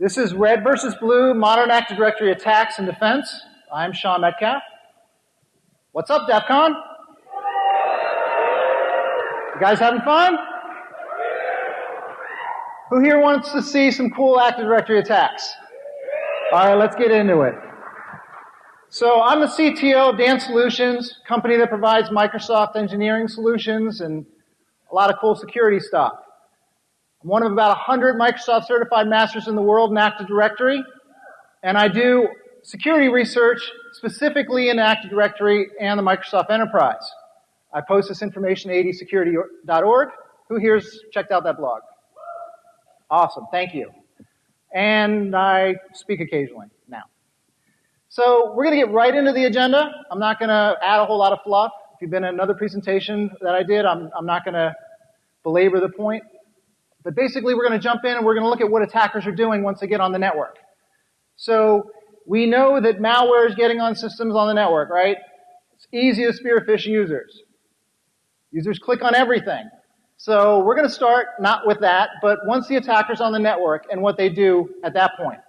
This is Red versus Blue, Modern Active Directory Attacks and Defense. I'm Sean Metcalf. What's up, DEF CON? You guys having fun? Who here wants to see some cool Active Directory attacks? Alright, let's get into it. So I'm the CTO of Dan Solutions, company that provides Microsoft engineering solutions and a lot of cool security stuff. I'm one of about 100 Microsoft certified masters in the world in Active Directory, and I do security research specifically in Active Directory and the Microsoft Enterprise. I post this information at adsecurity.org. Who here's checked out that blog? Awesome, thank you. And I speak occasionally now. So we're going to get right into the agenda. I'm not going to add a whole lot of fluff. If you've been in another presentation that I did, I'm, I'm not going to belabor the point. But basically, we're going to jump in and we're going to look at what attackers are doing once they get on the network. So we know that malware is getting on systems on the network, right? It's easy to spearfish users. Users click on everything. So we're going to start not with that, but once the attacker's on the network and what they do at that point.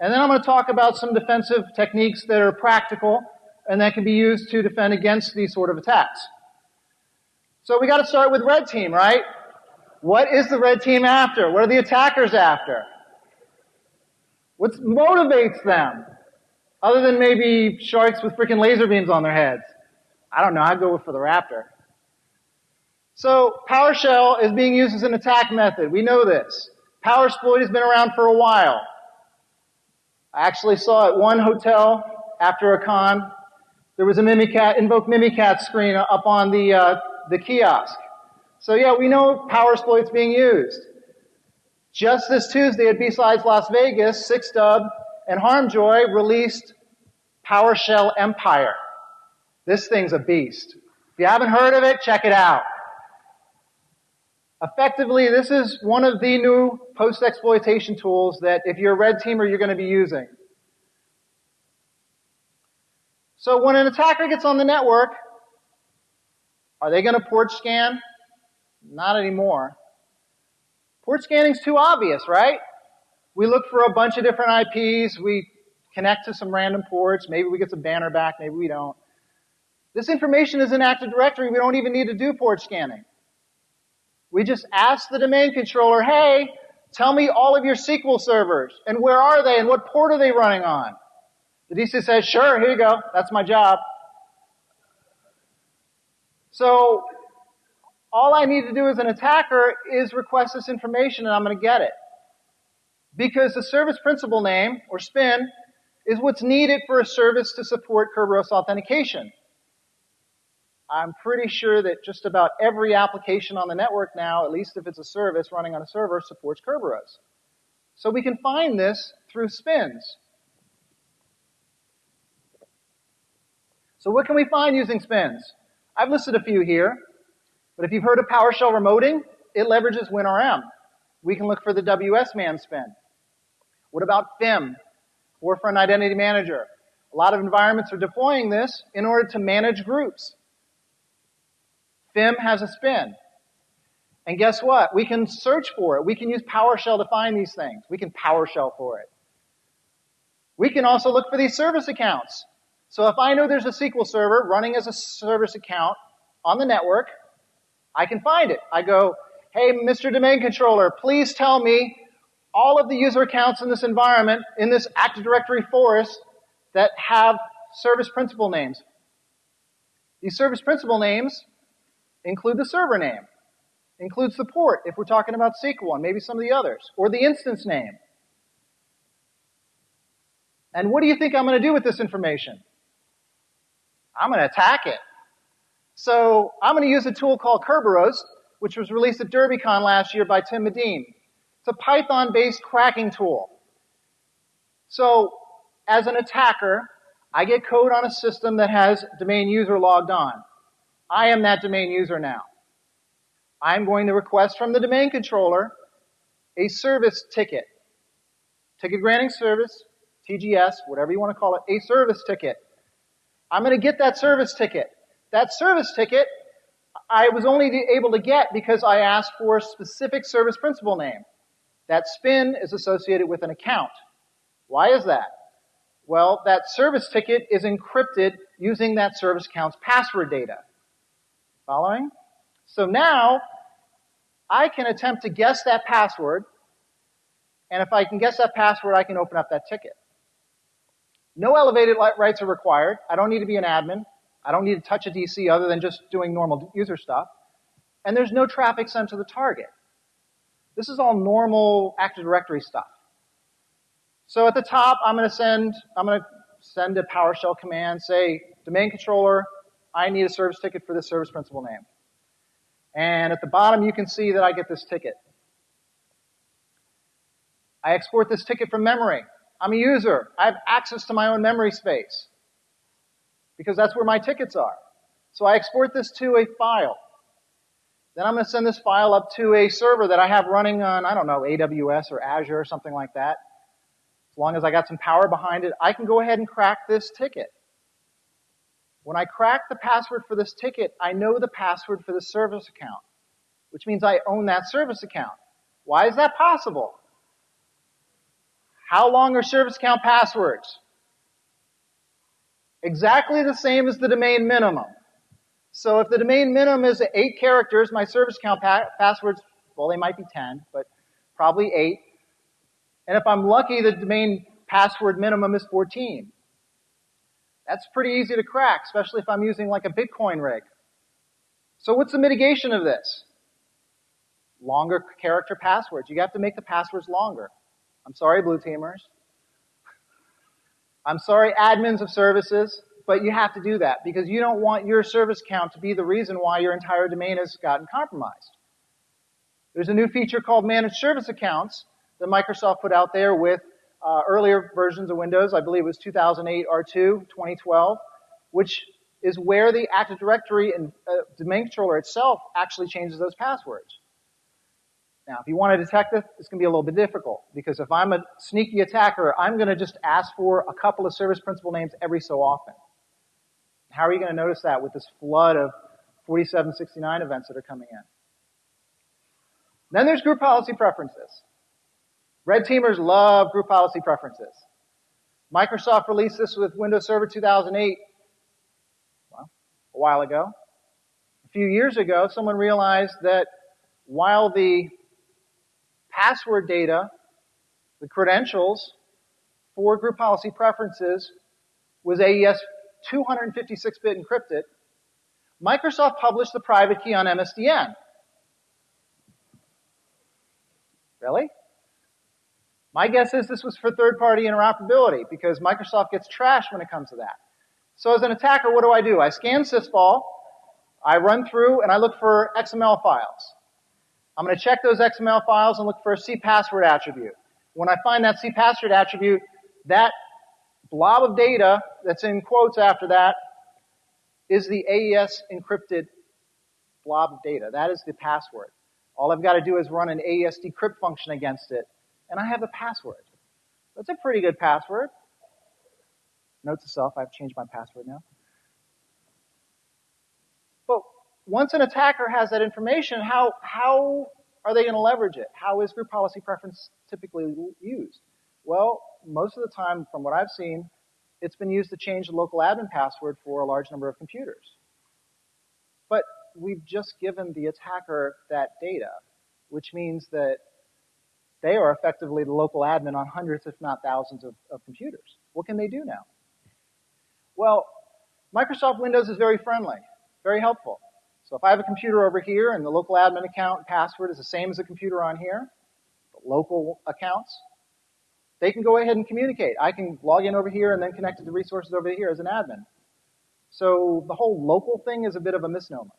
And then I'm going to talk about some defensive techniques that are practical and that can be used to defend against these sort of attacks. So we got to start with red team, right? What is the red team after? What are the attackers after? What motivates them? Other than maybe sharks with freaking laser beams on their heads. I don't know, I'd go for the raptor. So PowerShell is being used as an attack method. We know this. PowerSploit has been around for a while. I actually saw at one hotel after a con, there was a Mimikatz, invoke Mimikatz screen up on the, uh, the kiosk. So yeah, we know PowerSploit's being used. Just this Tuesday at B-Sides Las Vegas, 6Dub and Harmjoy released PowerShell Empire. This thing's a beast. If you haven't heard of it, check it out. Effectively, this is one of the new post-exploitation tools that if you're a red teamer, you're going to be using. So when an attacker gets on the network, are they going to port scan? Not anymore. Port scanning's too obvious, right? We look for a bunch of different IPs, we connect to some random ports, maybe we get some banner back, maybe we don't. This information is in Active Directory, we don't even need to do port scanning. We just ask the domain controller, hey, tell me all of your SQL servers, and where are they, and what port are they running on? The DC says, sure, here you go, that's my job. So, all I need to do as an attacker is request this information and I'm going to get it. Because the service principal name, or SPIN, is what's needed for a service to support Kerberos authentication. I'm pretty sure that just about every application on the network now, at least if it's a service running on a server, supports Kerberos. So we can find this through spins. So what can we find using spins? I've listed a few here, but if you've heard of PowerShell remoting, it leverages WinRM. We can look for the WSMan spin. What about FIM, Forefront Identity Manager? A lot of environments are deploying this in order to manage groups. FIM has a spin. And guess what? We can search for it. We can use PowerShell to find these things. We can PowerShell for it. We can also look for these service accounts. So if I know there's a SQL server running as a service account on the network, I can find it. I go, hey, Mr. Domain Controller, please tell me all of the user accounts in this environment, in this Active Directory forest, that have service principal names. These service principal names include the server name, includes the port if we're talking about SQL and maybe some of the others, or the instance name. And what do you think I'm going to do with this information? I'm going to attack it. So I'm going to use a tool called Kerberos, which was released at DerbyCon last year by Tim Medin. It's a Python-based cracking tool. So as an attacker, I get code on a system that has domain user logged on. I am that domain user now. I'm going to request from the domain controller a service ticket. Ticket granting service, TGS, whatever you want to call it, a service ticket. I'm going to get that service ticket. That service ticket I was only able to get because I asked for a specific service principal name. That spin is associated with an account. Why is that? Well, that service ticket is encrypted using that service account's password data. Following? So now, I can attempt to guess that password, and if I can guess that password, I can open up that ticket. No elevated rights are required. I don't need to be an admin. I don't need to touch a DC other than just doing normal user stuff. And there's no traffic sent to the target. This is all normal Active Directory stuff. So at the top, I'm going to send, I'm going to send a PowerShell command, say, domain controller, I need a service ticket for this service principal name. And at the bottom, you can see that I get this ticket. I export this ticket from memory. I'm a user. I have access to my own memory space because that's where my tickets are. So I export this to a file. Then I'm going to send this file up to a server that I have running on, I don't know, AWS or Azure or something like that. As long as I got some power behind it, I can go ahead and crack this ticket. When I crack the password for this ticket, I know the password for the service account, which means I own that service account. Why is that possible? How long are service account passwords? Exactly the same as the domain minimum. So if the domain minimum is eight characters, my service account pa- passwords, well, they might be 10, but probably eight. And if I'm lucky, the domain password minimum is 14. That's pretty easy to crack, especially if I'm using like a Bitcoin rig. So what's the mitigation of this? Longer character passwords. You have to make the passwords longer. I'm sorry, blue teamers. I'm sorry, admins of services, but you have to do that because you don't want your service count to be the reason why your entire domain has gotten compromised. There's a new feature called managed service accounts that Microsoft put out there with uh, earlier versions of Windows, I believe it was 2008 R2, 2012, which is where the Active Directory and uh, domain controller itself actually changes those passwords. Now, if you want to detect this, it's going to be a little bit difficult because if I'm a sneaky attacker, I'm going to just ask for a couple of service principal names every so often. How are you going to notice that with this flood of 4769 events that are coming in? Then there's group policy preferences. Red teamers love group policy preferences. Microsoft released this with Windows Server 2008, well, a while ago. A few years ago, someone realized that while the password data, the credentials for group policy preferences was AES 256-bit encrypted, Microsoft published the private key on MSDN. Really? My guess is this was for third-party interoperability because Microsoft gets trashed when it comes to that. So as an attacker, what do I do? I scan sysvol, I run through, and I look for XML files. I'm going to check those XML files and look for a cpassword attribute. When I find that cpassword attribute, that blob of data that's in quotes after that is the AES encrypted blob of data. That is the password. All I've got to do is run an AES decrypt function against it, and I have the password. That's a pretty good password. Note to self, I've changed my password now. But once an attacker has that information, how, how are they going to leverage it? How is group policy preference typically used? Well, most of the time, from what I've seen, it's been used to change the local admin password for a large number of computers. But we've just given the attacker that data, which means that they are effectively the local admin on hundreds, if not thousands, of, of computers. What can they do now? Well, Microsoft Windows is very friendly, very helpful. So if I have a computer over here and the local admin account and password is the same as the computer on here, local accounts, they can go ahead and communicate. I can log in over here and then connect to the resources over here as an admin. So the whole local thing is a bit of a misnomer.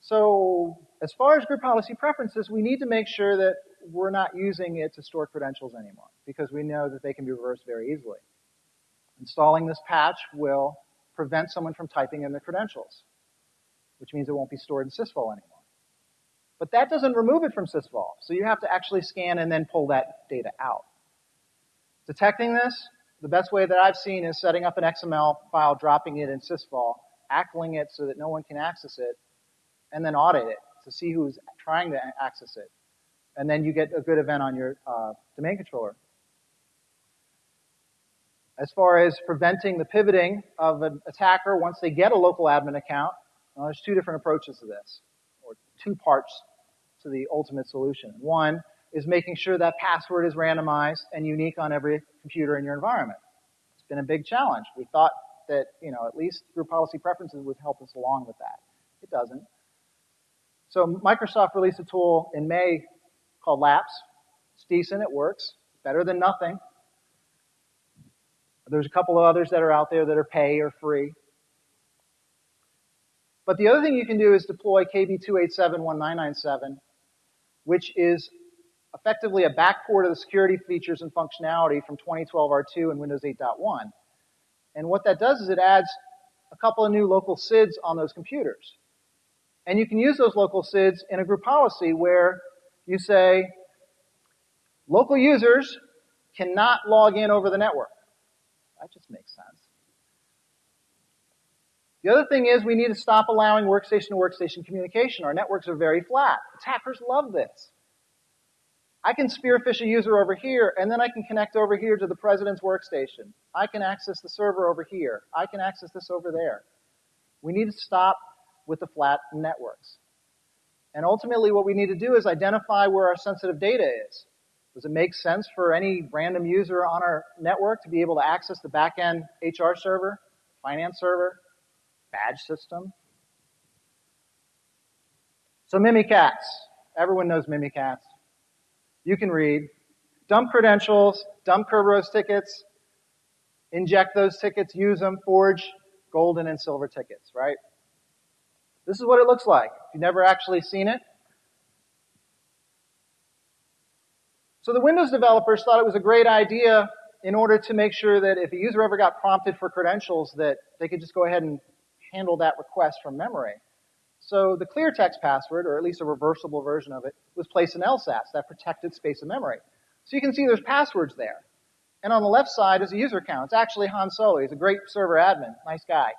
So as far as group policy preferences, we need to make sure that we're not using it to store credentials anymore because we know that they can be reversed very easily. Installing this patch will prevent someone from typing in the credentials, which means it won't be stored in sysvol anymore. But that doesn't remove it from sysvol, so you have to actually scan and then pull that data out. Detecting this, the best way that I've seen is setting up an XML file, dropping it in sysvol, ACLing it so that no one can access it, and then audit it to see who's trying to access it. And then you get a good event on your uh, domain controller. As far as preventing the pivoting of an attacker once they get a local admin account, well, there's two different approaches to this, or two parts to the ultimate solution. One is making sure that password is randomized and unique on every computer in your environment. It's been a big challenge. We thought that, you know, at least group policy preferences would help us along with that. It doesn't. So Microsoft released a tool in May called LAPS. It's decent, it works. Better than nothing. There's a couple of others that are out there that are pay or free. But the other thing you can do is deploy KB2871997, which is effectively a backport of the security features and functionality from 2012 R2 and Windows 8.1. And what that does is it adds a couple of new local SIDs on those computers. And you can use those local SIDs in a group policy where you say, local users cannot log in over the network. That just makes sense. The other thing is we need to stop allowing workstation to workstation communication. Our networks are very flat. Attackers love this. I can spearfish a user over here, and then I can connect over here to the president's workstation. I can access the server over here. I can access this over there. We need to stop with the flat networks. And ultimately what we need to do is identify where our sensitive data is. Does it make sense for any random user on our network to be able to access the backend HR server, finance server, badge system? So Mimikatz. Everyone knows Mimikatz. You can read. Dump credentials, dump Kerberos tickets, inject those tickets, use them, forge golden and silver tickets, right? This is what it looks like. If you've never actually seen it, So the Windows developers thought it was a great idea in order to make sure that if a user ever got prompted for credentials that they could just go ahead and handle that request from memory. So the clear text password, or at least a reversible version of it, was placed in LSASS, that protected space of memory. So you can see there's passwords there. And on the left side is a user account. It's actually Han Solo. He's a great server admin. Nice guy.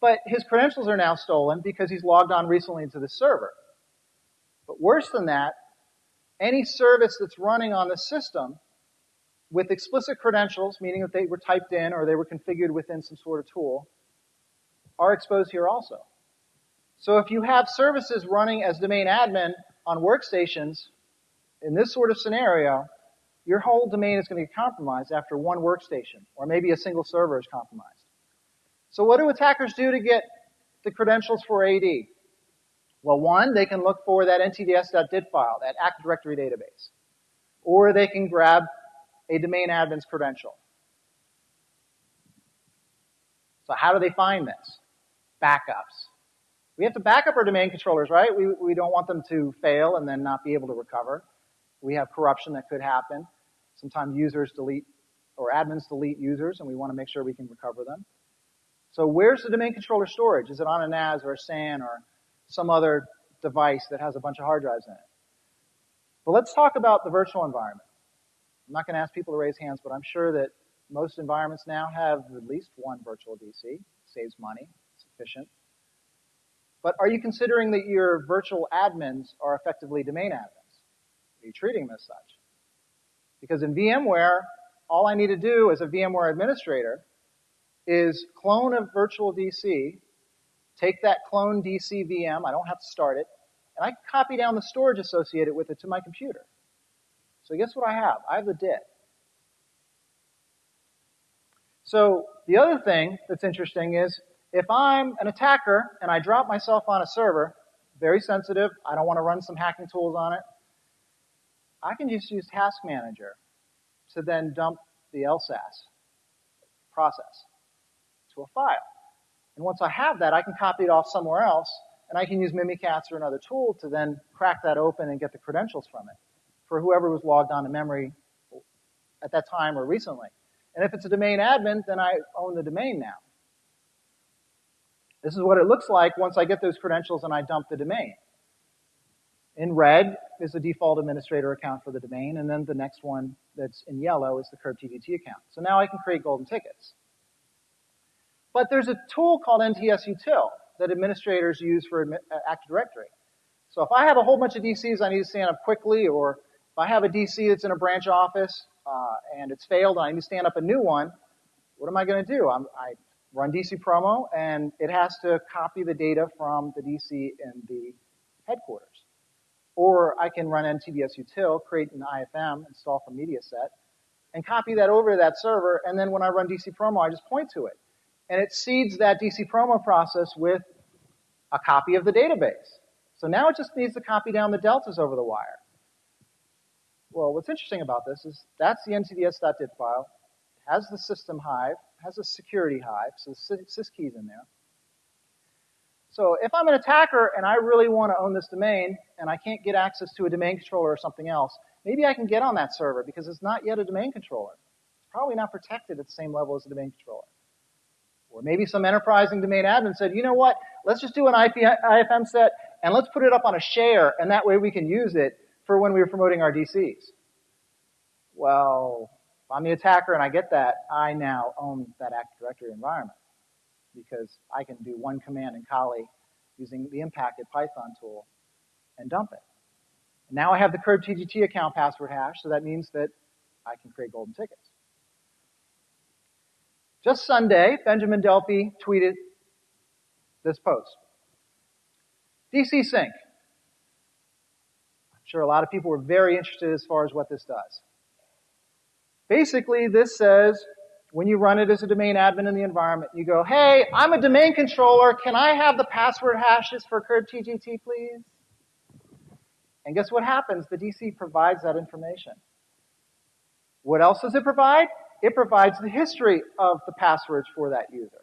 But his credentials are now stolen because he's logged on recently into the server. But worse than that, any service that's running on the system with explicit credentials, meaning that they were typed in or they were configured within some sort of tool, are exposed here also. So if you have services running as domain admin on workstations, in this sort of scenario, your whole domain is going to get compromised after one workstation, or maybe a single server is compromised. So what do attackers do to get the credentials for AD? Well, one, they can look for that ntds.did file, that Active Directory database. Or they can grab a domain admin's credential. So how do they find this? Backups. We have to back up our domain controllers, right? We, we don't want them to fail and then not be able to recover. We have corruption that could happen. Sometimes users delete, or admins delete users, and we want to make sure we can recover them. So where's the domain controller storage? Is it on a NAS or a SAN or some other device that has a bunch of hard drives in it. But let's talk about the virtual environment. I'm not going to ask people to raise hands, but I'm sure that most environments now have at least one virtual DC. Saves money. It's efficient. But are you considering that your virtual admins are effectively domain admins? Are you treating them as such? Because in VMware, all I need to do as a VMware administrator is clone a virtual DC take that clone DC VM, I don't have to start it, and I copy down the storage associated with it to my computer. So guess what I have? I have the DIT. So the other thing that's interesting is if I'm an attacker and I drop myself on a server, very sensitive, I don't want to run some hacking tools on it, I can just use Task Manager to then dump the LSASS process to a file. And once I have that, I can copy it off somewhere else, and I can use Mimikatz or another tool to then crack that open and get the credentials from it for whoever was logged on to memory at that time or recently. And if it's a domain admin, then I own the domain now. This is what it looks like once I get those credentials and I dump the domain. In red is the default administrator account for the domain, and then the next one that's in yellow is the KurbTGT account. So now I can create golden tickets. But there's a tool called NTSUtil that administrators use for uh, Active Directory. So if I have a whole bunch of DCs I need to stand up quickly, or if I have a DC that's in a branch office uh, and it's failed and I need to stand up a new one, what am I going to do? I'm, I run DC promo and it has to copy the data from the DC in the headquarters. Or I can run NTDS util, create an IFM, install from MediaSet, and copy that over to that server, and then when I run DC promo, I just point to it. And it seeds that DC promo process with a copy of the database. So now it just needs to copy down the deltas over the wire. Well, what's interesting about this is that's the ntds.did file. It has the system hive, has a security hive, so the syskey's in there. So if I'm an attacker and I really want to own this domain and I can't get access to a domain controller or something else, maybe I can get on that server because it's not yet a domain controller. It's probably not protected at the same level as a domain controller. Or maybe some enterprising domain admin said, you know what, let's just do an IP, IFM set and let's put it up on a share, and that way we can use it for when we are promoting our DCs. Well, if I'm the attacker and I get that, I now own that Active Directory environment because I can do one command in Kali using the impacted Python tool and dump it. And now I have the curved TGT account password hash, so that means that I can create golden tickets. Just Sunday, Benjamin Delpy tweeted this post. DC Sync. I'm sure a lot of people were very interested as far as what this does. Basically, this says when you run it as a domain admin in the environment, you go, hey, I'm a domain controller. Can I have the password hashes for curved TGT, please? And guess what happens? The DC provides that information. What else does it provide? It provides the history of the passwords for that user.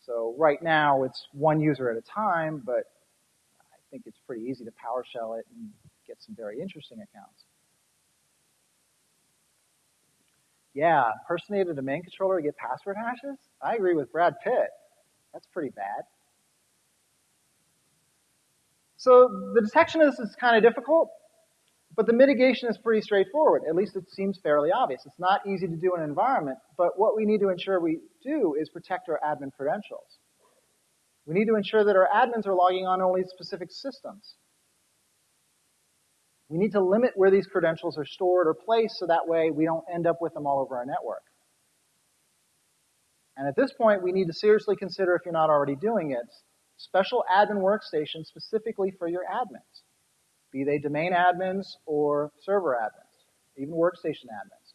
So right now it's one user at a time, but I think it's pretty easy to PowerShell it and get some very interesting accounts. Yeah, impersonate a domain controller to get password hashes? I agree with Brad Pitt. That's pretty bad. So the detection of this is kind of difficult. But the mitigation is pretty straightforward. At least it seems fairly obvious. It's not easy to do in an environment, but what we need to ensure we do is protect our admin credentials. We need to ensure that our admins are logging on only specific systems. We need to limit where these credentials are stored or placed so that way we don't end up with them all over our network. And at this point, we need to seriously consider, if you're not already doing it, special admin workstations specifically for your admins be they domain admins or server admins, even workstation admins.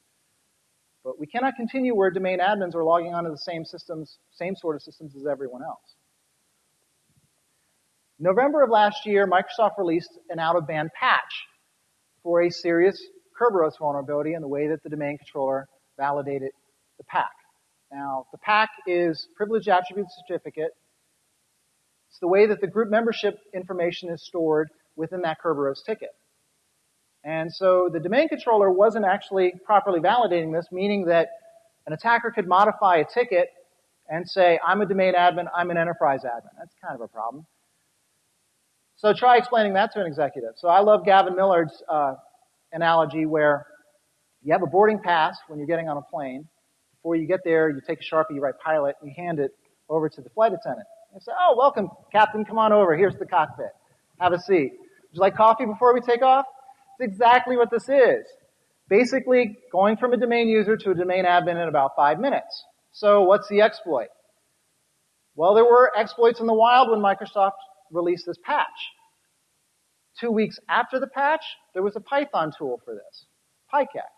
But we cannot continue where domain admins are logging onto the same systems, same sort of systems as everyone else. November of last year, Microsoft released an out-of-band patch for a serious Kerberos vulnerability in the way that the domain controller validated the PAC. Now, the PAC is Privileged Attribute Certificate. It's the way that the group membership information is stored within that Kerberos ticket. And so the domain controller wasn't actually properly validating this, meaning that an attacker could modify a ticket and say, I'm a domain admin, I'm an enterprise admin. That's kind of a problem. So try explaining that to an executive. So I love Gavin Millard's uh, analogy where you have a boarding pass when you're getting on a plane. Before you get there, you take a Sharpie, you write pilot, and you hand it over to the flight attendant. You say, oh, welcome, captain, come on over. Here's the cockpit. Have a seat. Would you like coffee before we take off? It's exactly what this is. Basically, going from a domain user to a domain admin in about five minutes. So what's the exploit? Well, there were exploits in the wild when Microsoft released this patch. Two weeks after the patch, there was a Python tool for this, PyCAC.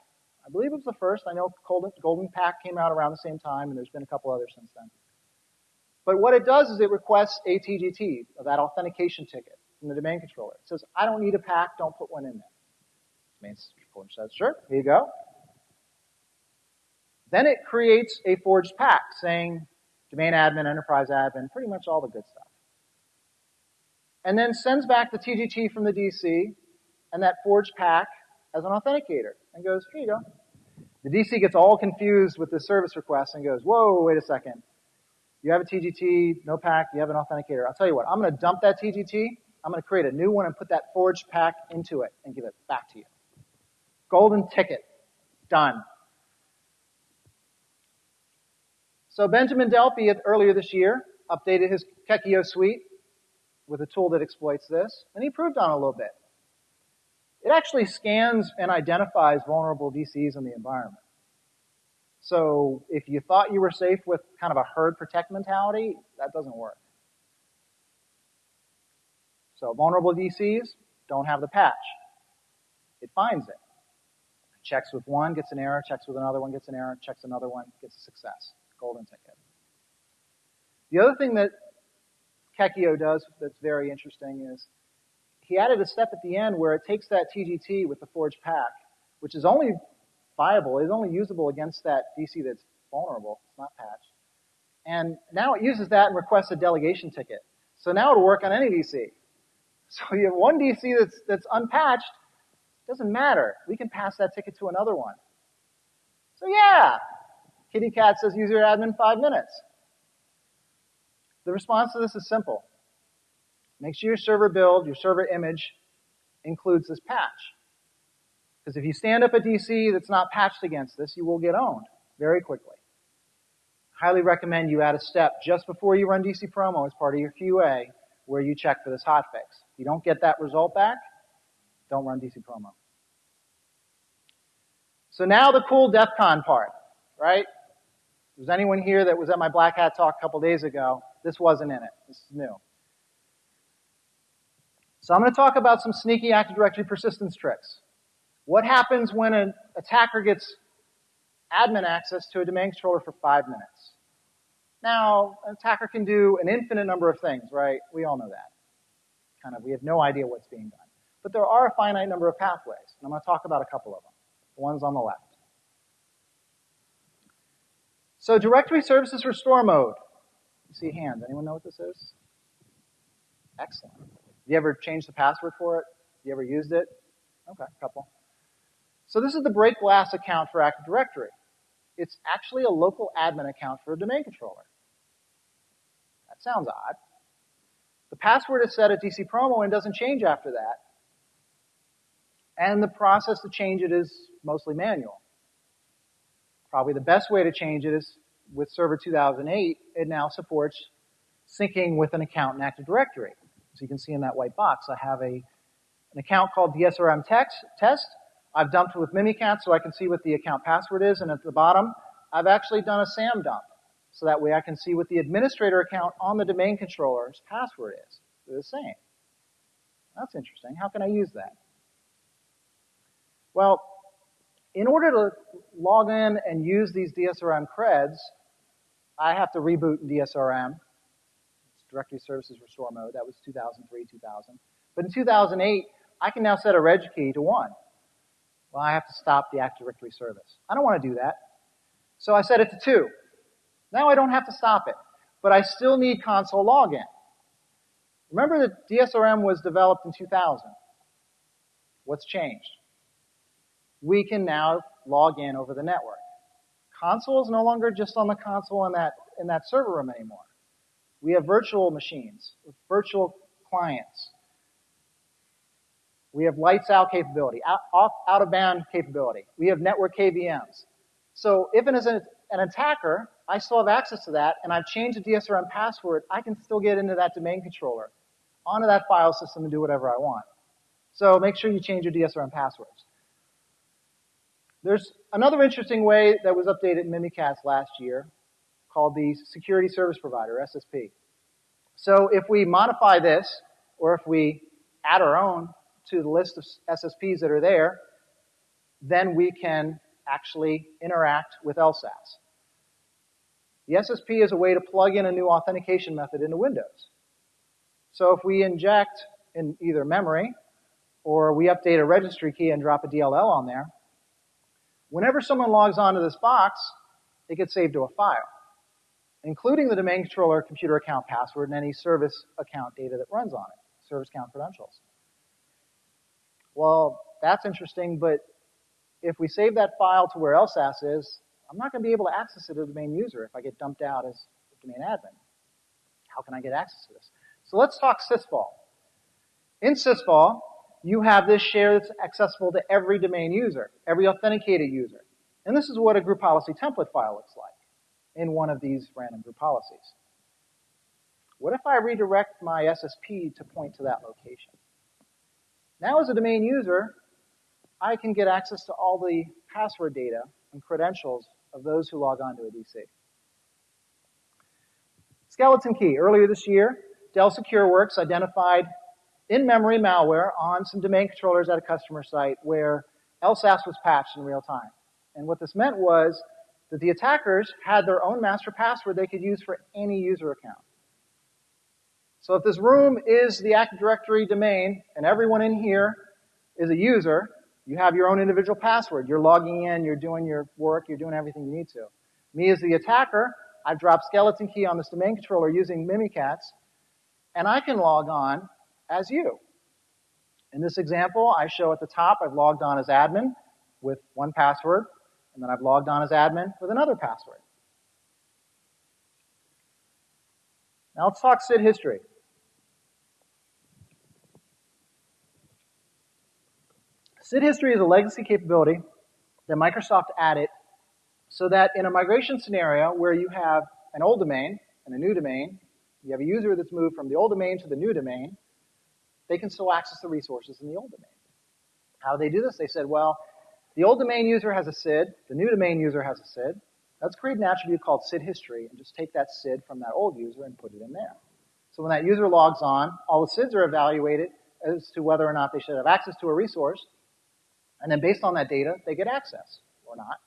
I believe it was the first. I know Golden, Golden PAC came out around the same time, and there's been a couple others since then. But what it does is it requests a TGT, that authentication ticket from the domain controller. It says, I don't need a pack, don't put one in there. Domain controller says, sure, here you go. Then it creates a forged pack saying domain admin, enterprise admin, pretty much all the good stuff. And then sends back the TGT from the DC and that forged pack as an authenticator and goes, here you go. The DC gets all confused with the service request and goes, whoa, wait a second. You have a TGT, no pack, you have an authenticator. I'll tell you what, I'm going to dump that TGT I'm going to create a new one and put that forged pack into it and give it back to you. Golden ticket. Done. So Benjamin Delpy earlier this year updated his Kekio suite with a tool that exploits this, and he improved on a little bit. It actually scans and identifies vulnerable DCs in the environment. So if you thought you were safe with kind of a herd protect mentality, that doesn't work. So vulnerable DCs don't have the patch. It finds it. Checks with one, gets an error, checks with another one, gets an error, checks another one, gets a success. Golden ticket. The other thing that Kekio does that's very interesting is he added a step at the end where it takes that TGT with the forged pack, which is only viable, is only usable against that DC that's vulnerable, it's not patched. And now it uses that and requests a delegation ticket. So now it'll work on any DC. So you have one DC that's, that's unpatched, doesn't matter. We can pass that ticket to another one. So yeah, Kitty Cat says user admin five minutes. The response to this is simple. Make sure your server build, your server image includes this patch. Because if you stand up a DC that's not patched against this, you will get owned very quickly. Highly recommend you add a step just before you run DC promo as part of your QA where you check for this hotfix. If you don't get that result back, don't run DC promo. So now the cool DEF CON part, right? Was anyone here that was at my Black Hat talk a couple days ago? This wasn't in it. This is new. So I'm going to talk about some sneaky Active Directory persistence tricks. What happens when an attacker gets admin access to a domain controller for five minutes? Now, an attacker can do an infinite number of things, right? We all know that. Kind of, we have no idea what's being done. But there are a finite number of pathways, and I'm going to talk about a couple of them. The ones on the left. So directory services restore mode. You see hands. Anyone know what this is? Excellent. You ever changed the password for it? You ever used it? Okay, a couple. So this is the break glass account for Active Directory. It's actually a local admin account for a domain controller. That sounds odd. The password is set at DC promo and doesn't change after that. And the process to change it is mostly manual. Probably the best way to change it is with Server 2008, it now supports syncing with an account in Active Directory. So you can see in that white box, I have a, an account called DSRM text, test. I've dumped it with Mimikatz so I can see what the account password is, and at the bottom, I've actually done a SAM dump. So that way I can see what the administrator account on the domain controller's password is. They're the same. That's interesting. How can I use that? Well, in order to log in and use these DSRM creds, I have to reboot DSRM It's directory services restore mode. That was 2003, 2000. But in 2008, I can now set a reg key to 1. Well, I have to stop the Active Directory service. I don't want to do that. So I set it to 2. Now I don't have to stop it. But I still need console login. Remember that DSRM was developed in 2000. What's changed? We can now log in over the network. Console is no longer just on the console in that, in that server room anymore. We have virtual machines virtual clients. We have lights out capability, out, off, out of band capability. We have network KVMs. So if an, an attacker, I still have access to that and I've changed the DSRM password, I can still get into that domain controller, onto that file system and do whatever I want. So make sure you change your DSRM passwords. There's another interesting way that was updated in Mimikatz last year called the Security Service Provider, SSP. So if we modify this, or if we add our own to the list of SSPs that are there, then we can actually interact with LSAS. The SSP is a way to plug in a new authentication method into Windows. So if we inject in either memory, or we update a registry key and drop a DLL on there, whenever someone logs onto this box, it gets saved to a file including the domain controller computer account password and any service account data that runs on it, service account credentials. Well, that's interesting, but if we save that file to where LSAS is, I'm not going to be able to access it as a domain user if I get dumped out as a domain admin. How can I get access to this? So let's talk sysvol. In sysvol, you have this share that's accessible to every domain user, every authenticated user. And this is what a group policy template file looks like in one of these random group policies. What if I redirect my SSP to point to that location? Now as a domain user, I can get access to all the password data and credentials of those who log on to a DC. Skeleton key. Earlier this year, Dell SecureWorks identified in-memory malware on some domain controllers at a customer site where LSASS was patched in real time. And what this meant was that the attackers had their own master password they could use for any user account. So if this room is the Active Directory domain and everyone in here is a user, you have your own individual password. You're logging in, you're doing your work, you're doing everything you need to. Me as the attacker, I've dropped skeleton key on this domain controller using Mimikatz, and I can log on as you. In this example, I show at the top I've logged on as admin with one password, and then I've logged on as admin with another password. Now let's talk SID history. SID history is a legacy capability that Microsoft added so that in a migration scenario where you have an old domain and a new domain, you have a user that's moved from the old domain to the new domain, they can still access the resources in the old domain. How do they do this? They said, well, the old domain user has a SID, the new domain user has a SID. Let's create an attribute called SID history and just take that SID from that old user and put it in there. So when that user logs on, all the SIDs are evaluated as to whether or not they should have access to a resource. And then based on that data, they get access or not.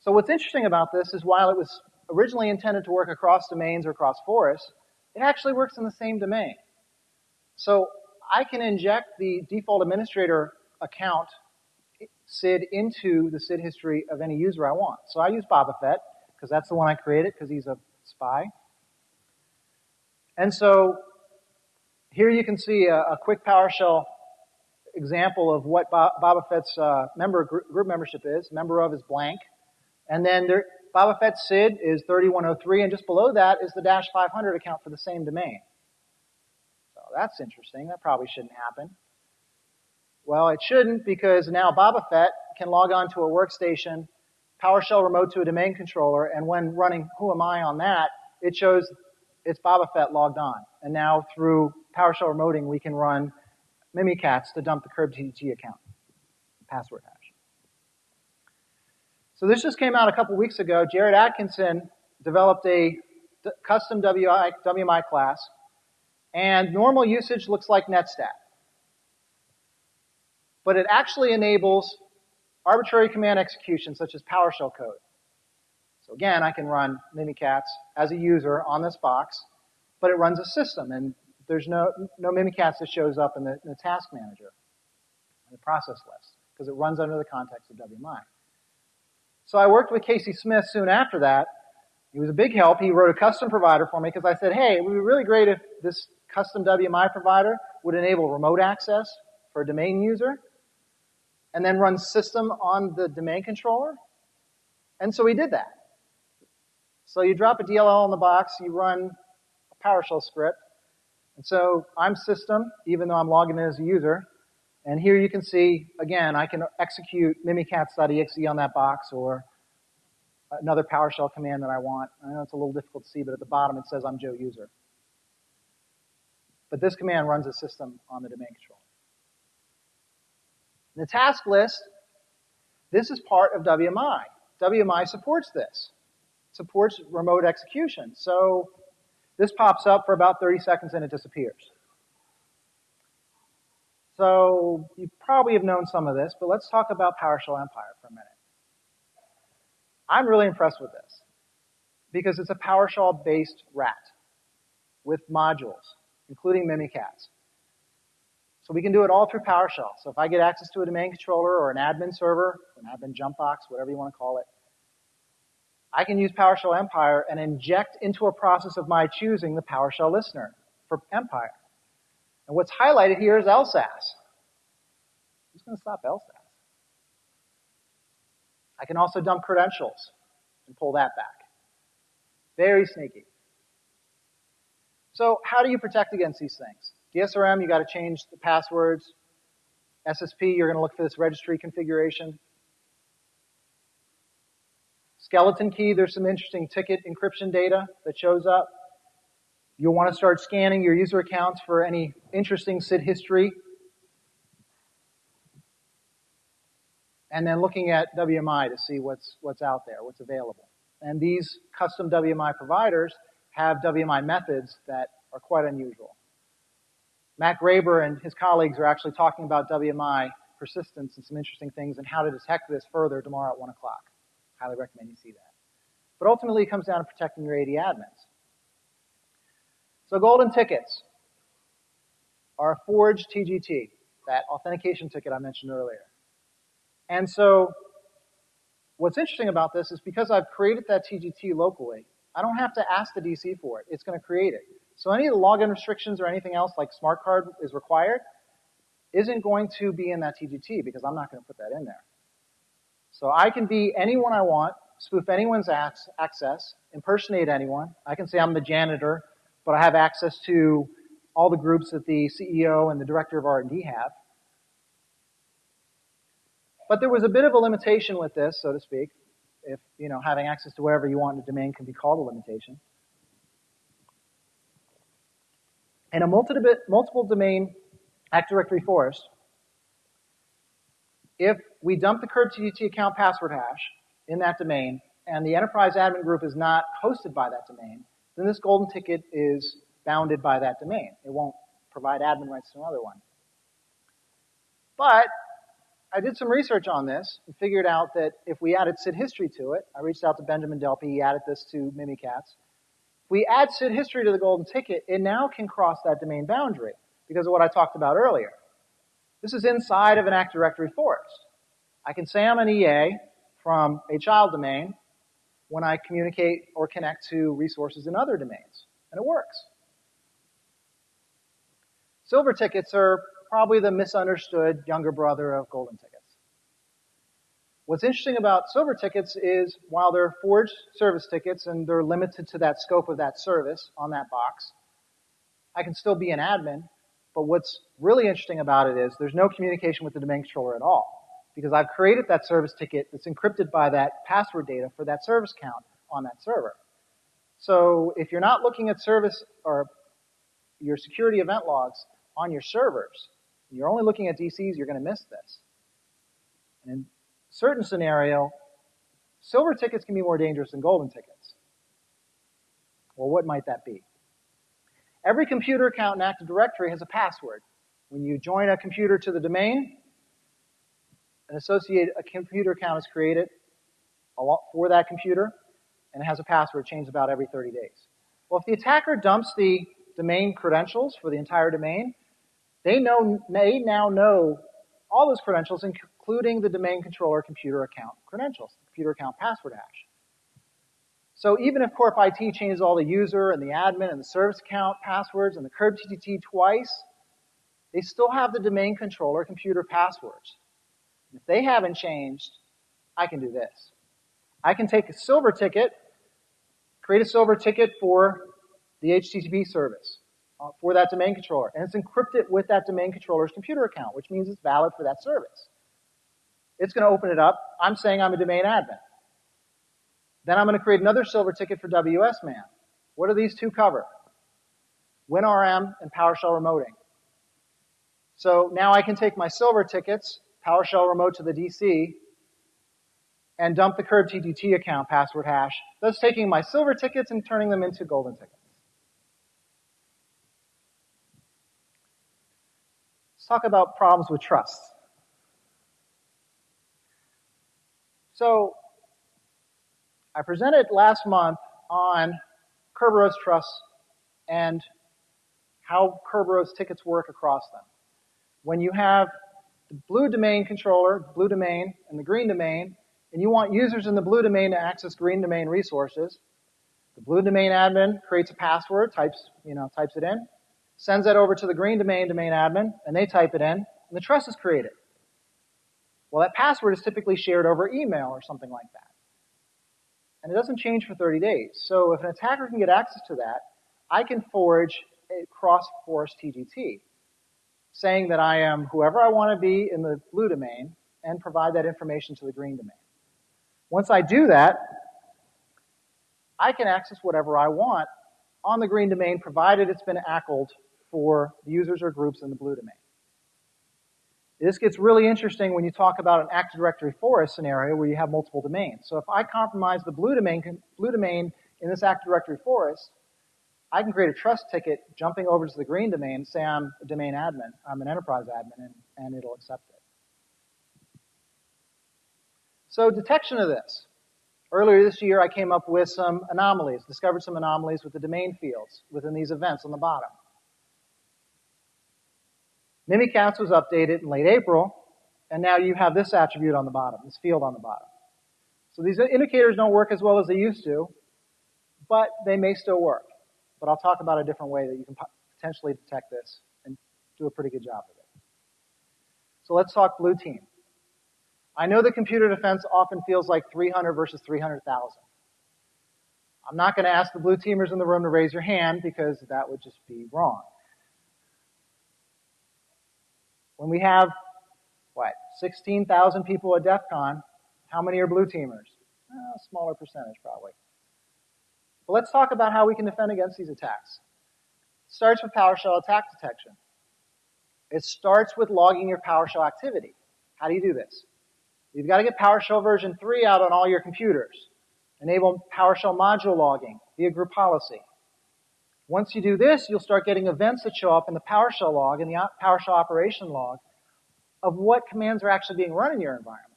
So what's interesting about this is while it was originally intended to work across domains or across forests, it actually works in the same domain. So I can inject the default administrator account SID into the SID history of any user I want. So I use Boba Fett because that's the one I created because he's a spy. And so here you can see a, a quick PowerShell example of what Boba Fett's uh, member group, membership is. Member of is blank. And then there, Boba Fett SID is 3103, and just below that is the dash 500 account for the same domain. So that's interesting. That probably shouldn't happen. Well, it shouldn't because now Boba Fett can log on to a workstation, PowerShell remote to a domain controller, and when running Who Am I on that, it shows it's Boba Fett logged on. And now through PowerShell remoting, we can run Mimikatz to dump the KurbTG account password hash. So this just came out a couple weeks ago. Jared Atkinson developed a custom WI, WMI class, and normal usage looks like netstat. But it actually enables arbitrary command execution, such as PowerShell code. So again, I can run Mimikatz as a user on this box, but it runs a system, and there's no, no Mimikatz that shows up in the, in the task manager, in the process list, because it runs under the context of WMI. So I worked with Casey Smith soon after that. He was a big help. He wrote a custom provider for me because I said, hey, it would be really great if this custom WMI provider would enable remote access for a domain user and then run system on the domain controller. And so we did that. So you drop a DLL in the box, you run a PowerShell script. And so I'm system, even though I'm logging in as a user, and here you can see, again, I can execute mimikatz.exe on that box or another PowerShell command that I want. I know it's a little difficult to see, but at the bottom it says I'm Joe user. But this command runs a system on the domain controller. The task list, this is part of WMI. WMI supports this. Supports remote execution. So this pops up for about 30 seconds and it disappears. So you probably have known some of this, but let's talk about PowerShell Empire for a minute. I'm really impressed with this because it's a PowerShell-based RAT with modules, including Mimikatz. So we can do it all through PowerShell. So if I get access to a domain controller or an admin server, an admin jump box, whatever you want to call it, I can use PowerShell Empire and inject into a process of my choosing the PowerShell listener for Empire. And what's highlighted here is LSASS. Who's going to stop LSASS? I can also dump credentials and pull that back. Very sneaky. So how do you protect against these things? DSRM, you got to change the passwords. SSP, you're going to look for this registry configuration. Skeleton key, there's some interesting ticket encryption data that shows up. You'll want to start scanning your user accounts for any interesting SID history. And then looking at WMI to see what's, what's out there, what's available. And these custom WMI providers have WMI methods that are quite unusual. Matt Graber and his colleagues are actually talking about WMI persistence and some interesting things and how to detect this further tomorrow at 1 o'clock. Highly recommend you see that. But ultimately, it comes down to protecting your AD admins. So golden tickets are a forged TGT, that authentication ticket I mentioned earlier. And so what's interesting about this is because I've created that TGT locally, I don't have to ask the DC for it. It's going to create it. So any of the login restrictions or anything else like smart card is required isn't going to be in that TGT because I'm not going to put that in there. So I can be anyone I want, spoof anyone's access, impersonate anyone. I can say I'm the janitor, but I have access to all the groups that the CEO and the director of R&D have. But there was a bit of a limitation with this, so to speak. If, you know, having access to wherever you want in a domain can be called a limitation. In a multiple domain Active Directory forest, if we dump the TGT account password hash in that domain, and the enterprise admin group is not hosted by that domain, then this golden ticket is bounded by that domain. It won't provide admin rights to another one. But I did some research on this and figured out that if we added SID history to it, I reached out to Benjamin Delpy, he added this to Mimikatz. If we add SID history to the golden ticket, it now can cross that domain boundary because of what I talked about earlier. This is inside of an Active Directory forest. I can say I'm an EA from a child domain when I communicate or connect to resources in other domains, and it works. Silver tickets are probably the misunderstood younger brother of golden tickets. What's interesting about silver tickets is while they're forged service tickets and they're limited to that scope of that service on that box, I can still be an admin. But what's really interesting about it is there's no communication with the domain controller at all because I've created that service ticket that's encrypted by that password data for that service count on that server. So if you're not looking at service or your security event logs on your servers, you're only looking at DCs, you're going to miss this. And in certain scenario, silver tickets can be more dangerous than golden tickets. Well, what might that be? Every computer account in Active Directory has a password. When you join a computer to the domain, an associated a computer account is created for that computer, and it has a password changed about every 30 days. Well, if the attacker dumps the domain credentials for the entire domain, they know, they now know all those credentials, including the domain controller computer account credentials, computer account password hash. So even if Corp IT changes all the user and the admin and the service account passwords and the KRBTGT twice, they still have the domain controller computer passwords. If they haven't changed, I can do this. I can take a silver ticket, create a silver ticket for the HTTP service uh, for that domain controller. And it's encrypted with that domain controller's computer account, which means it's valid for that service. It's going to open it up. I'm saying I'm a domain admin. Then I'm going to create another silver ticket for WSMan. What do these two cover? WinRM and PowerShell remoting. So now I can take my silver tickets, PowerShell remote to the DC, and dump the KRBTGT account password hash, thus taking my silver tickets and turning them into golden tickets. Let's talk about problems with trust. So, I presented last month on Kerberos Trust and how Kerberos tickets work across them. When you have the blue domain controller, blue domain, and the green domain, and you want users in the blue domain to access green domain resources, the blue domain admin creates a password, types, you know, types it in, sends that over to the green domain domain admin, and they type it in, and the trust is created. Well, that password is typically shared over email or something like that. And it doesn't change for 30 days. So if an attacker can get access to that, I can forge a cross-forest TGT, saying that I am whoever I want to be in the blue domain and provide that information to the green domain. Once I do that, I can access whatever I want on the green domain provided it's been ACLed for the users or groups in the blue domain. This gets really interesting when you talk about an Active Directory forest scenario where you have multiple domains. So if I compromise the blue domain, blue domain in this Active Directory forest, I can create a trust ticket jumping over to the green domain, say I'm a domain admin, I'm an enterprise admin, and, and it'll accept it. So detection of this. Earlier this year, I came up with some anomalies, discovered some anomalies with the domain fields within these events on the bottom. Mimikatz was updated in late April, and now you have this attribute on the bottom, this field on the bottom. So these indicators don't work as well as they used to, but they may still work. But I'll talk about a different way that you can potentially detect this and do a pretty good job of it. So let's talk blue team. I know that computer defense often feels like 300 versus 300,000. I'm not going to ask the blue teamers in the room to raise your hand because that would just be wrong. When we have, what, 16,000 people at DEF CON, how many are blue teamers? a smaller percentage, probably. But let's talk about how we can defend against these attacks. It starts with PowerShell attack detection. It starts with logging your PowerShell activity. How do you do this? You've got to get PowerShell version 3 out on all your computers. Enable PowerShell module logging via group policy. Once you do this, you'll start getting events that show up in the PowerShell log and the PowerShell operation log of what commands are actually being run in your environment.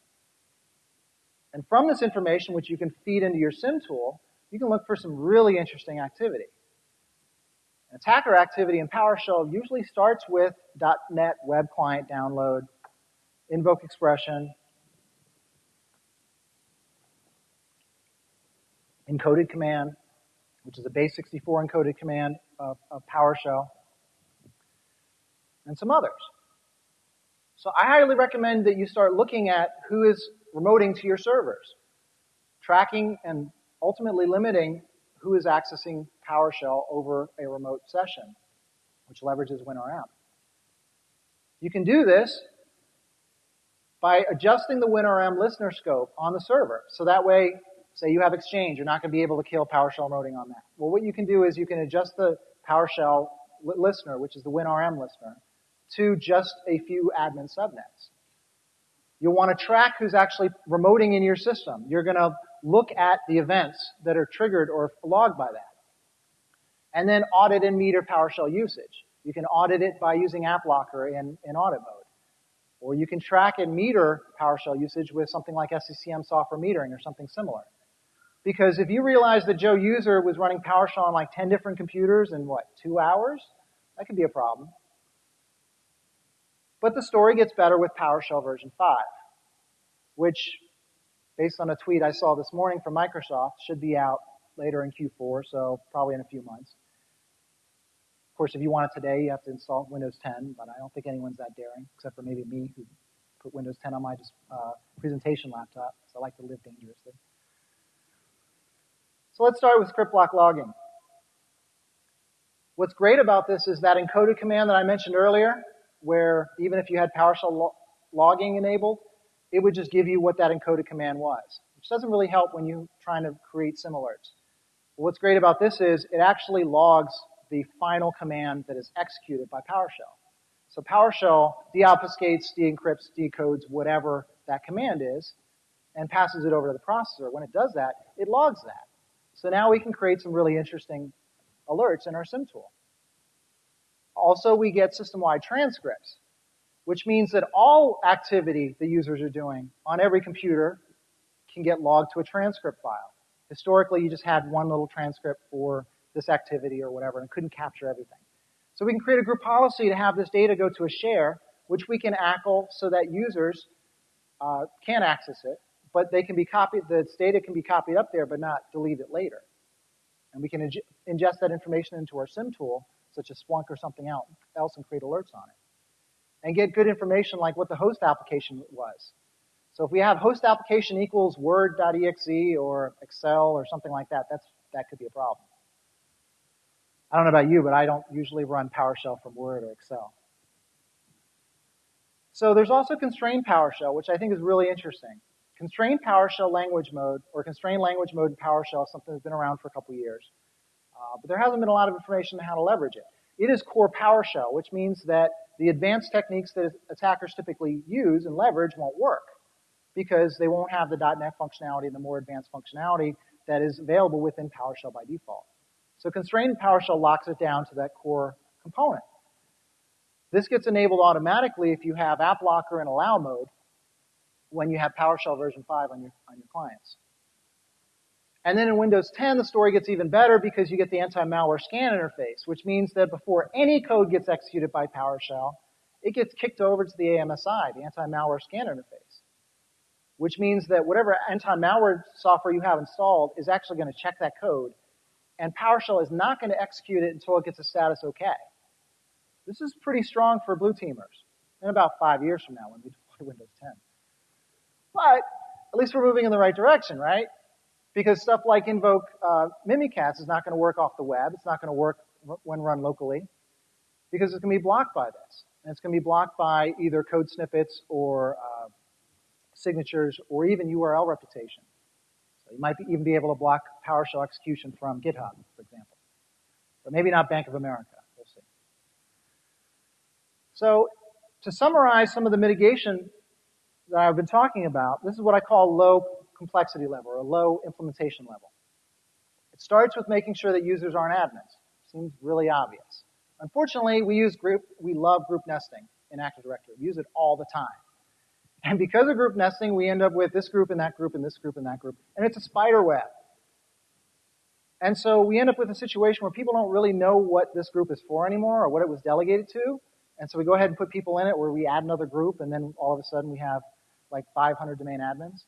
And from this information, which you can feed into your SIEM tool, you can look for some really interesting activity. Attacker activity in PowerShell usually starts with .NET web client download, invoke expression, encoded command, which is a base 64 encoded command of, of PowerShell, and some others. So I highly recommend that you start looking at who is remoting to your servers, tracking and ultimately limiting who is accessing PowerShell over a remote session, which leverages WinRM. You can do this by adjusting the WinRM listener scope on the server. So that way, Say you have Exchange, you're not going to be able to kill PowerShell remoting on that. Well, what you can do is you can adjust the PowerShell listener, which is the WinRM listener, to just a few admin subnets. You'll want to track who's actually remoting in your system. You're going to look at the events that are triggered or logged by that. And then audit and meter PowerShell usage. You can audit it by using AppLocker in, in audit mode. Or you can track and meter PowerShell usage with something like SCCM software metering or something similar. Because if you realize that Joe User was running PowerShell on like 10 different computers in what, two hours? That could be a problem. But the story gets better with PowerShell version 5, which, based on a tweet I saw this morning from Microsoft, should be out later in Q4, so probably in a few months. Of course, if you want it today, you have to install Windows 10, but I don't think anyone's that daring, except for maybe me, who put Windows 10 on my just, uh, presentation laptop, because I like to live dangerously. So let's start with script block logging. What's great about this is that encoded command that I mentioned earlier, where even if you had PowerShell lo logging enabled, it would just give you what that encoded command was, which doesn't really help when you're trying to create SIEM alerts. What's great about this is it actually logs the final command that is executed by PowerShell. So PowerShell deobfuscates, de-encrypts, decodes whatever that command is, and passes it over to the processor. When it does that, it logs that. So now we can create some really interesting alerts in our SIEM tool. Also, we get system-wide transcripts, which means that all activity the users are doing on every computer can get logged to a transcript file. Historically, you just had one little transcript for this activity or whatever and couldn't capture everything. So we can create a group policy to have this data go to a share, which we can ACL so that users uh, can access it but they can be copied, the data can be copied up there but not delete it later. And we can ingest that information into our SIEM tool, such as Splunk or something else, and create alerts on it. And get good information like what the host application was. So if we have host application equals word.exe or Excel or something like that, that's, that could be a problem. I don't know about you, but I don't usually run PowerShell from Word or Excel. So there's also constrained PowerShell, which I think is really interesting. Constrained PowerShell language mode, or constrained language mode in PowerShell, something that's been around for a couple years. Uh, but there hasn't been a lot of information on how to leverage it. It is core PowerShell, which means that the advanced techniques that attackers typically use and leverage won't work because they won't have the .NET functionality and the more advanced functionality that is available within PowerShell by default. So constrained PowerShell locks it down to that core component. This gets enabled automatically if you have AppLocker and allow mode when you have PowerShell version 5 on your, on your clients. And then in Windows 10, the story gets even better because you get the anti-malware scan interface, which means that before any code gets executed by PowerShell, it gets kicked over to the AMSI, the anti-malware scan interface. Which means that whatever anti-malware software you have installed is actually going to check that code, and PowerShell is not going to execute it until it gets a status OK. This is pretty strong for blue teamers in about five years from now when we deploy Windows 10. But at least we're moving in the right direction, right? Because stuff like invoke uh, Mimikatz is not going to work off the web. It's not going to work when run locally because it's going to be blocked by this. And it's going to be blocked by either code snippets or uh, signatures or even URL reputation. So you might be, even be able to block PowerShell execution from GitHub, for example. But maybe not Bank of America. We'll see. So to summarize some of the mitigation that I've been talking about, this is what I call low complexity level or a low implementation level. It starts with making sure that users aren't admins. Seems really obvious. Unfortunately, we use group, we love group nesting in Active Directory. We use it all the time. And because of group nesting, we end up with this group and that group and this group and that group. And it's a spider web. And so we end up with a situation where people don't really know what this group is for anymore or what it was delegated to. And so we go ahead and put people in it where we add another group and then all of a sudden we have like 500 domain admins.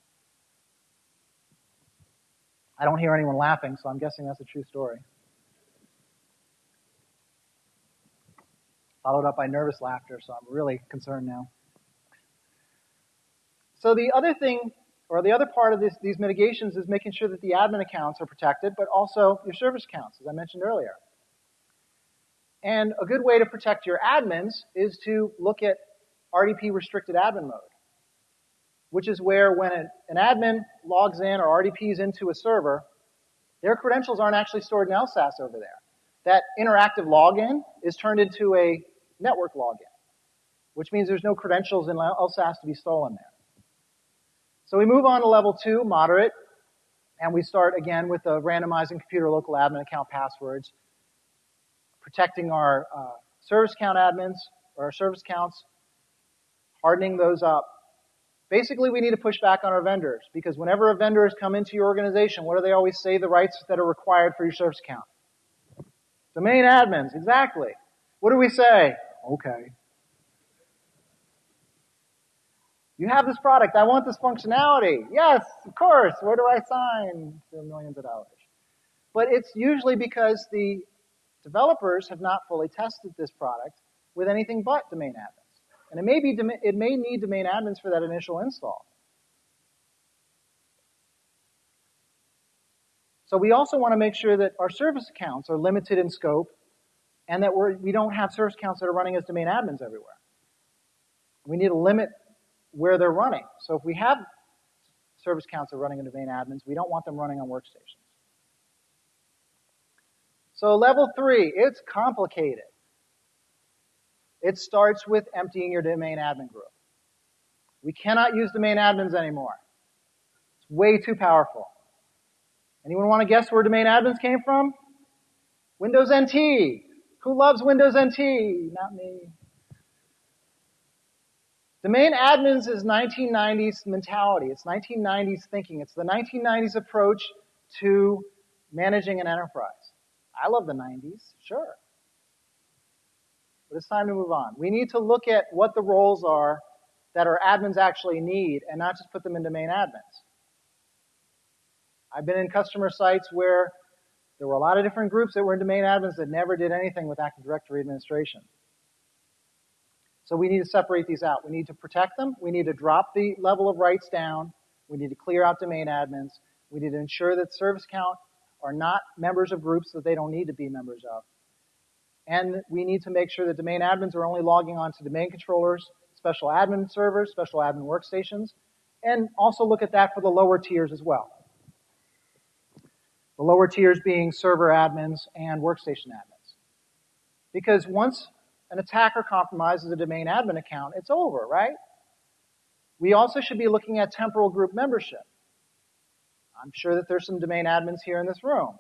I don't hear anyone laughing, so I'm guessing that's a true story. Followed up by nervous laughter, so I'm really concerned now. So the other thing, or the other part of this, these mitigations is making sure that the admin accounts are protected, but also your service accounts, as I mentioned earlier. And a good way to protect your admins is to look at RDP restricted admin mode, which is where when an admin logs in or RDPs into a server, their credentials aren't actually stored in LSASS over there. That interactive login is turned into a network login, which means there's no credentials in LSASS to be stolen there. So we move on to level two, moderate, and we start again with the randomizing computer local admin account passwords, protecting our uh, service account admins or our service accounts, hardening those up. Basically, we need to push back on our vendors because whenever a vendor has come into your organization, what do they always say the rights that are required for your service account? Domain admins, exactly. What do we say? Okay. You have this product. I want this functionality. Yes, of course. Where do I sign for millions of dollars? But it's usually because the developers have not fully tested this product with anything but domain admins. And it may be, it may need domain admins for that initial install. So we also want to make sure that our service accounts are limited in scope and that we're, we don't have service accounts that are running as domain admins everywhere. We need to limit where they're running. So if we have service accounts that are running in domain admins, we don't want them running on workstations. So level three, it's complicated. It starts with emptying your domain admin group. We cannot use domain admins anymore. It's way too powerful. Anyone want to guess where domain admins came from? Windows NT. Who loves Windows NT? Not me. Domain admins is 1990s mentality. It's 1990s thinking. It's the 1990s approach to managing an enterprise. I love the 90s, sure. But it's time to move on. We need to look at what the roles are that our admins actually need and not just put them into domain admins. I've been in customer sites where there were a lot of different groups that were in domain admins that never did anything with Active Directory administration. So we need to separate these out. We need to protect them. We need to drop the level of rights down. We need to clear out domain admins. We need to ensure that service count are not members of groups that they don't need to be members of. And we need to make sure that domain admins are only logging on to domain controllers, special admin servers, special admin workstations, and also look at that for the lower tiers as well. The lower tiers being server admins and workstation admins. Because once an attacker compromises a domain admin account, it's over, right? We also should be looking at temporal group membership. I'm sure that there's some domain admins here in this room.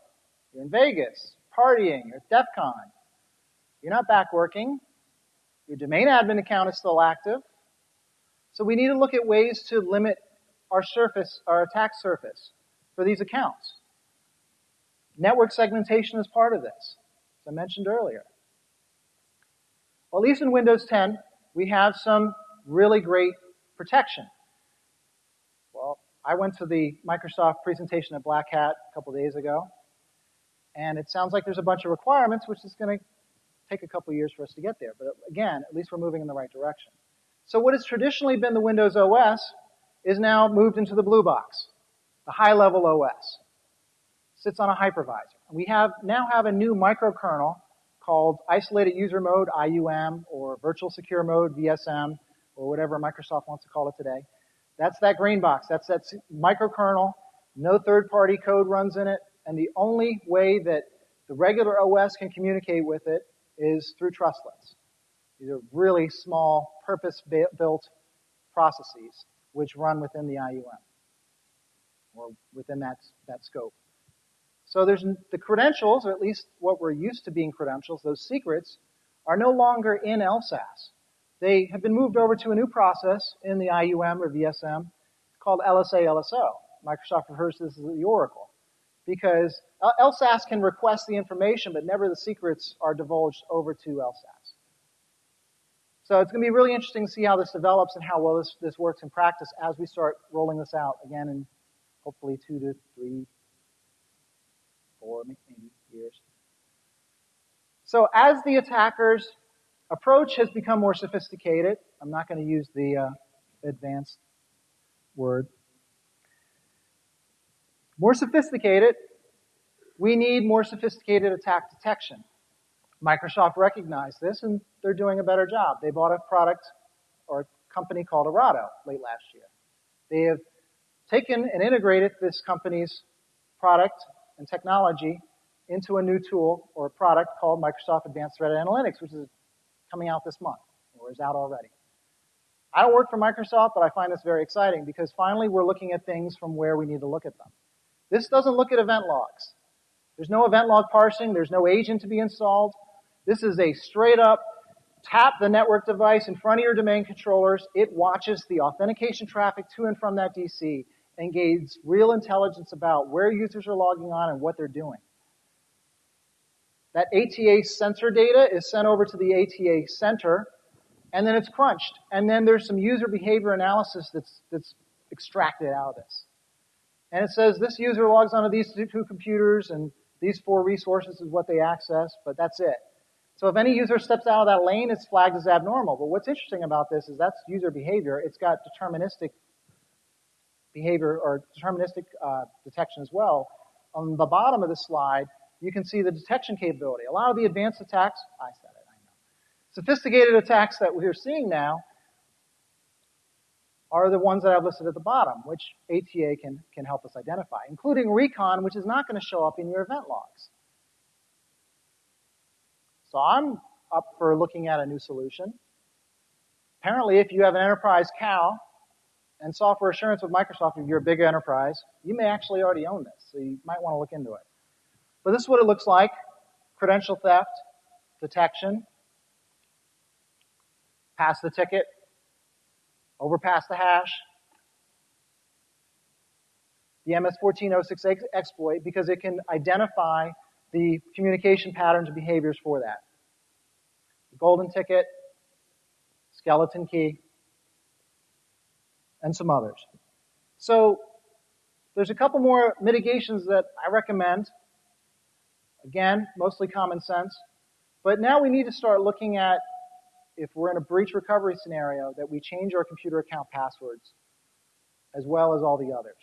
You're in Vegas, partying, you're at DEF CON. You're not back working. Your domain admin account is still active. So we need to look at ways to limit our surface, our attack surface for these accounts. Network segmentation is part of this, as I mentioned earlier. Well, at least in Windows 10, we have some really great protection. Well, I went to the Microsoft presentation at Black Hat a couple days ago, and it sounds like there's a bunch of requirements, which is going to take a couple years for us to get there. But again, at least we're moving in the right direction. So what has traditionally been the Windows OS is now moved into the blue box, the high-level OS. Sits on a hypervisor. We have now have a new microkernel called Isolated User Mode, IUM, or Virtual Secure Mode, VSM, or whatever Microsoft wants to call it today. That's that green box. That's that microkernel. No third-party code runs in it. And the only way that the regular OS can communicate with it is through trustlets. These are really small, purpose-built processes which run within the IUM or within that, that scope. So there's the credentials, or at least what we're used to being credentials, those secrets, are no longer in LSASS. They have been moved over to a new process in the IUM or VSM called LSAIso. Microsoft refers to this as the Oracle. Because LSASS can request the information, but never the secrets are divulged over to LSASS. So it's going to be really interesting to see how this develops and how well this, this works in practice as we start rolling this out again in hopefully two to three, four, maybe years. So as the attacker's approach has become more sophisticated, I'm not going to use the uh, advanced word. More sophisticated, we need more sophisticated attack detection. Microsoft recognized this and they're doing a better job. They bought a product or a company called Aorato late last year. They have taken and integrated this company's product and technology into a new tool or a product called Microsoft Advanced Threat Analytics, which is coming out this month or is out already. I don't work for Microsoft, but I find this very exciting because finally we're looking at things from where we need to look at them. This doesn't look at event logs. There's no event log parsing. There's no agent to be installed. This is a straight up tap the network device in front of your domain controllers. It watches the authentication traffic to and from that DC and gains real intelligence about where users are logging on and what they're doing. That ATA sensor data is sent over to the ATA center, and then it's crunched. And then there's some user behavior analysis that's, that's extracted out of this. And it says this user logs onto these two computers, and these four resources is what they access, but that's it. So if any user steps out of that lane, it's flagged as abnormal. But what's interesting about this is that's user behavior. It's got deterministic behavior or deterministic uh, detection as well. On the bottom of the slide, you can see the detection capability. A lot of the advanced attacks, I said it, I know. Sophisticated attacks that we're seeing now are the ones that I've listed at the bottom, which ATA can, can help us identify, including recon, which is not going to show up in your event logs. So I'm up for looking at a new solution. Apparently, if you have an enterprise CAL and software assurance with Microsoft, if you're a big enterprise, you may actually already own this, so you might want to look into it. But this is what it looks like. Credential theft, detection, pass the ticket, overpass the hash, the MS-1406 exploit because it can identify the communication patterns and behaviors for that. The golden ticket, skeleton key, and some others. So there's a couple more mitigations that I recommend. Again, mostly common sense. But now we need to start looking at if we're in a breach recovery scenario that we change our computer account passwords as well as all the others.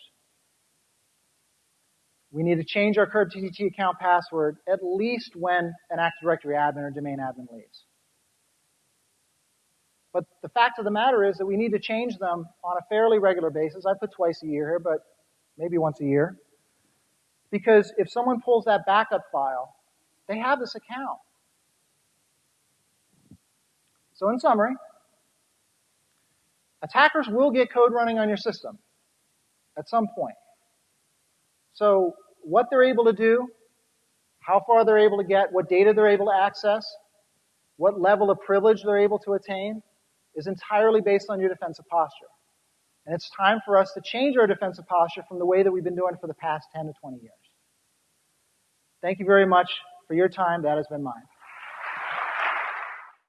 We need to change our KRBTGT account password at least when an Active Directory admin or domain admin leaves. But the fact of the matter is that we need to change them on a fairly regular basis. I put twice a year here, but maybe once a year. Because if someone pulls that backup file, they have this account. So in summary, attackers will get code running on your system at some point. So what they're able to do, how far they're able to get, what data they're able to access, what level of privilege they're able to attain, is entirely based on your defensive posture. And it's time for us to change our defensive posture from the way that we've been doing for the past 10 to 20 years. Thank you very much for your time. That has been mine.